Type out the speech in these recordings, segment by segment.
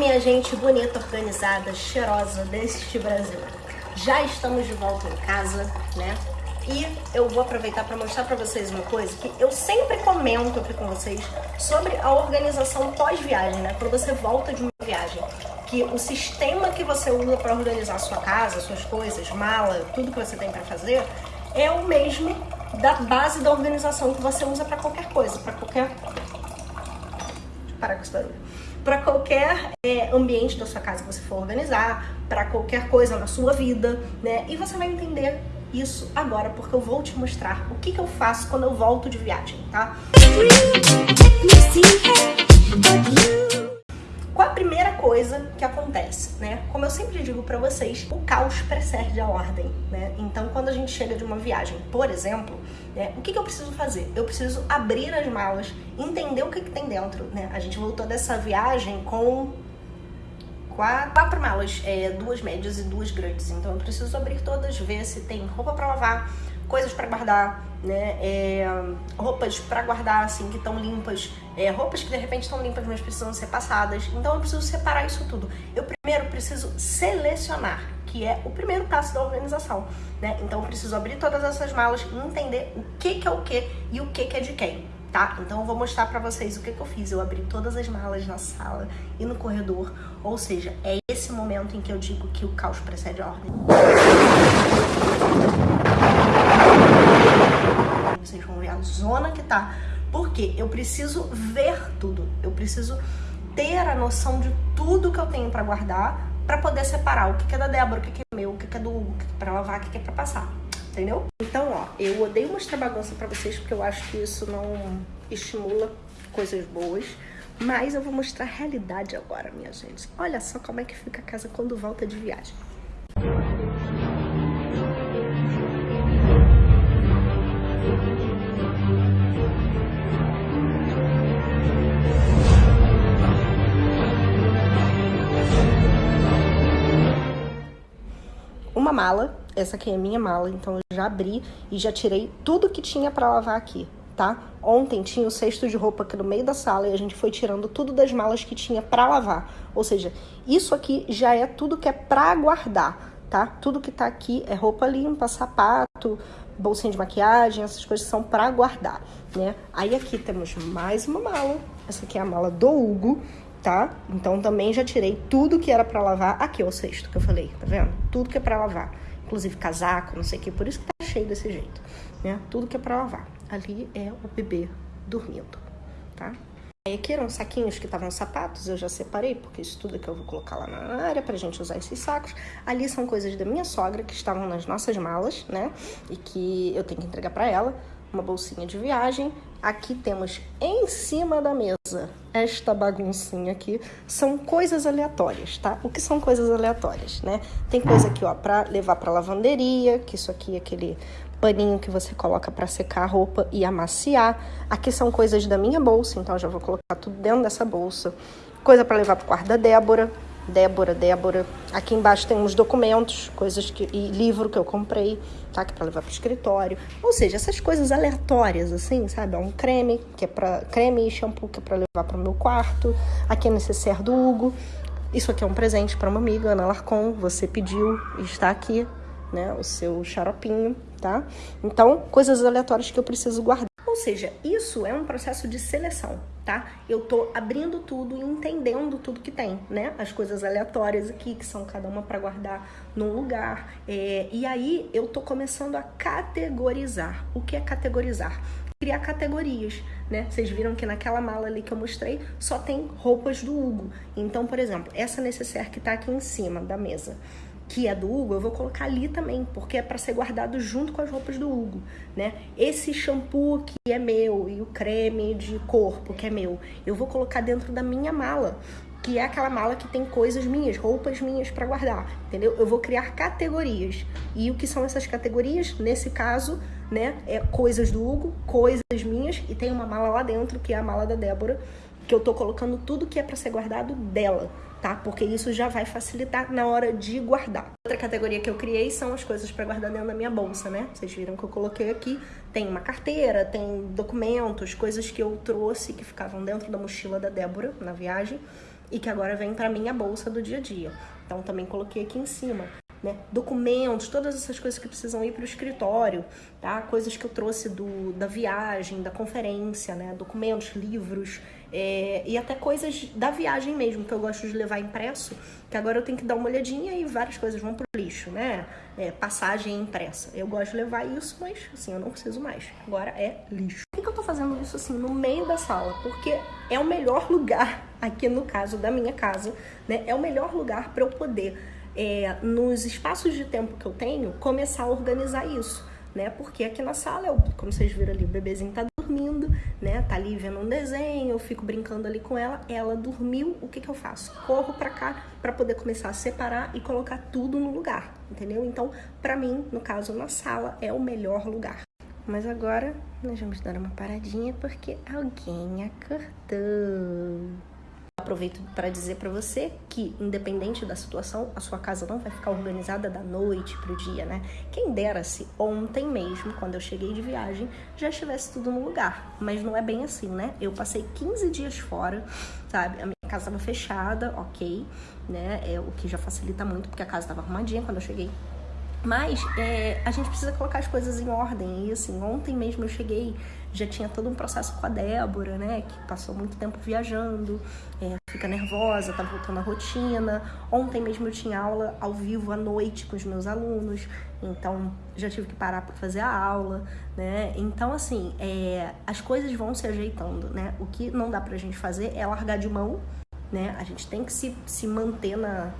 minha gente bonita, organizada, cheirosa deste Brasil. Já estamos de volta em casa, né? E eu vou aproveitar para mostrar para vocês uma coisa que eu sempre comento aqui com vocês sobre a organização pós-viagem, né? Quando você volta de uma viagem, que o sistema que você usa para organizar sua casa, suas coisas, mala, tudo que você tem para fazer, é o mesmo da base da organização que você usa para qualquer coisa, para qualquer... Parar com esse barulho para qualquer é, ambiente da sua casa que você for organizar, para qualquer coisa na sua vida, né? E você vai entender isso agora, porque eu vou te mostrar o que, que eu faço quando eu volto de viagem, tá? Né? Como eu sempre digo para vocês, o caos precede a ordem, né? Então, quando a gente chega de uma viagem, por exemplo, né, o que, que eu preciso fazer? Eu preciso abrir as malas, entender o que, que tem dentro, né? A gente voltou dessa viagem com quatro, malas, é, duas médias e duas grandes. Então, eu preciso abrir todas, ver se tem roupa para lavar, coisas para guardar, né? É, roupas para guardar, assim, que estão limpas, é, roupas que de repente estão limpas, mas precisam ser passadas. Então eu preciso separar isso tudo. Eu primeiro preciso selecionar, que é o primeiro passo da organização, né? Então eu preciso abrir todas essas malas e entender o que, que é o que e o que, que é de quem. Tá? Então eu vou mostrar pra vocês o que, que eu fiz. Eu abri todas as malas na sala e no corredor. Ou seja, é esse momento em que eu digo que o caos precede a ordem. Vocês vão ver a zona que tá. Porque eu preciso ver tudo. Eu preciso ter a noção de tudo que eu tenho pra guardar pra poder separar o que é da Débora, o que é meu, o que é do Hugo, o que é pra lavar, o que é pra passar. Entendeu? Então, ó, eu odeio mostrar bagunça pra vocês porque eu acho que isso não estimula coisas boas. Mas eu vou mostrar a realidade agora, minha gente. Olha só como é que fica a casa quando volta de viagem. Mala, essa aqui é minha mala, então eu já abri e já tirei tudo que tinha para lavar aqui, tá? Ontem tinha o cesto de roupa aqui no meio da sala e a gente foi tirando tudo das malas que tinha para lavar. Ou seja, isso aqui já é tudo que é para guardar, tá? Tudo que tá aqui é roupa limpa, sapato, bolsinha de maquiagem, essas coisas são para guardar, né? Aí aqui temos mais uma mala. Essa aqui é a mala do Hugo, tá? Então também já tirei tudo que era para lavar. Aqui o cesto que eu falei, tá vendo? Tudo que é para lavar. Inclusive casaco, não sei o que, por isso que tá cheio desse jeito, né? Tudo que é para lavar ali é o bebê dormindo, tá? Aí aqui eram saquinhos que estavam sapatos, eu já separei, porque isso tudo que eu vou colocar lá na área pra gente usar esses sacos. Ali são coisas da minha sogra que estavam nas nossas malas, né? E que eu tenho que entregar pra ela. Uma bolsinha de viagem. Aqui temos em cima da mesa esta baguncinha aqui. São coisas aleatórias, tá? O que são coisas aleatórias, né? Tem coisa aqui, ó, pra levar pra lavanderia, que isso aqui é aquele paninho que você coloca para secar a roupa e amaciar. Aqui são coisas da minha bolsa, então já vou colocar tudo dentro dessa bolsa. Coisa para levar para o quarto da Débora. Débora, Débora. Aqui embaixo tem uns documentos, coisas que e livro que eu comprei, tá? Que é para levar para o escritório. Ou seja, essas coisas aleatórias assim, sabe? É um creme, que é para creme e shampoo que é para levar para o meu quarto. Aqui é necessário do Hugo. Isso aqui é um presente para uma amiga, Ana Larcon. Você pediu está aqui, né? O seu xaropinho tá? Então, coisas aleatórias que eu preciso guardar. Seja, isso é um processo de seleção, tá? Eu tô abrindo tudo e entendendo tudo que tem, né? As coisas aleatórias aqui, que são cada uma para guardar num lugar. É, e aí eu tô começando a categorizar. O que é categorizar? Criar categorias, né? Vocês viram que naquela mala ali que eu mostrei só tem roupas do Hugo. Então, por exemplo, essa necessaire que tá aqui em cima da mesa que é do Hugo, eu vou colocar ali também, porque é para ser guardado junto com as roupas do Hugo, né? Esse shampoo que é meu e o creme de corpo que é meu, eu vou colocar dentro da minha mala, que é aquela mala que tem coisas minhas, roupas minhas para guardar, entendeu? Eu vou criar categorias. E o que são essas categorias? Nesse caso, né, é coisas do Hugo, coisas minhas e tem uma mala lá dentro que é a mala da Débora, que eu tô colocando tudo que é para ser guardado dela tá? Porque isso já vai facilitar na hora de guardar. Outra categoria que eu criei são as coisas para guardar dentro da minha bolsa, né? Vocês viram que eu coloquei aqui, tem uma carteira, tem documentos, coisas que eu trouxe que ficavam dentro da mochila da Débora na viagem. e que agora vem para minha bolsa do dia a dia. Então também coloquei aqui em cima né? Documentos, todas essas coisas que precisam ir para o escritório, tá? Coisas que eu trouxe do, da viagem, da conferência, né? Documentos, livros é, e até coisas da viagem mesmo que eu gosto de levar impresso, que agora eu tenho que dar uma olhadinha e várias coisas vão pro lixo, né? É, passagem impressa. Eu gosto de levar isso, mas assim, eu não preciso mais. Agora é lixo. Por que, que eu tô fazendo isso assim no meio da sala? Porque é o melhor lugar, aqui no caso da minha casa, né? É o melhor lugar para eu poder é, nos espaços de tempo que eu tenho, começar a organizar isso, né? Porque aqui na sala, eu, como vocês viram ali, o bebezinho tá dormindo, né? Tá ali vendo um desenho, eu fico brincando ali com ela, ela dormiu, o que que eu faço? Corro para cá para poder começar a separar e colocar tudo no lugar, entendeu? Então, para mim, no caso, na sala é o melhor lugar. Mas agora nós vamos dar uma paradinha porque alguém acordou. Aproveito para dizer para você que, independente da situação, a sua casa não vai ficar organizada da noite para o dia, né? Quem dera se ontem mesmo, quando eu cheguei de viagem, já estivesse tudo no lugar. Mas não é bem assim, né? Eu passei 15 dias fora, sabe? A minha casa estava fechada, ok, né? É o que já facilita muito, porque a casa estava arrumadinha quando eu cheguei. Mas é, a gente precisa colocar as coisas em ordem. E assim, ontem mesmo eu cheguei, já tinha todo um processo com a Débora, né? Que passou muito tempo viajando, é, fica nervosa, tá voltando à rotina. Ontem mesmo eu tinha aula ao vivo à noite com os meus alunos, então já tive que parar para fazer a aula, né? Então, assim, é, as coisas vão se ajeitando, né? O que não dá pra gente fazer é largar de mão, né? A gente tem que se, se manter na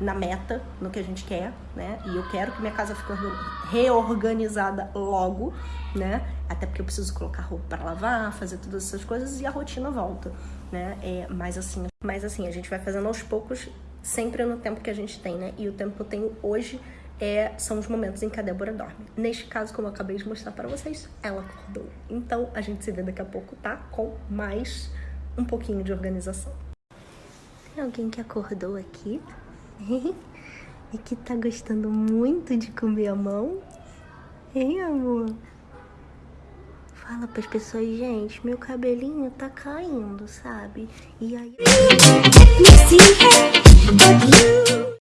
na meta, no que a gente quer, né? E eu quero que minha casa fique reorganizada logo, né? Até porque eu preciso colocar roupa para lavar, fazer todas essas coisas e a rotina volta, né? É, mas assim, mas assim, a gente vai fazendo aos poucos, sempre no tempo que a gente tem, né? E o tempo que eu tenho hoje é, são os momentos em que a Débora dorme. Neste caso, como eu acabei de mostrar para vocês, ela acordou. Então, a gente se vê daqui a pouco, tá? Com mais um pouquinho de organização. Tem alguém que acordou aqui? E que tá gostando muito de comer a mão. Hein, amor? Fala pras pessoas, gente, meu cabelinho tá caindo, sabe? E aí...